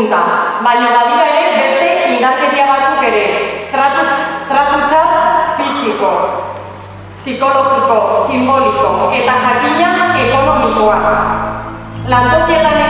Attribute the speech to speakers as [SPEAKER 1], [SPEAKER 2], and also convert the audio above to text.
[SPEAKER 1] hizkuntza, baina badira ere beste indarkeria batzuk ere, tratu, tratutza fisiko, psikologiko, simboliko eta jakina ekonomikoa. Lantokietan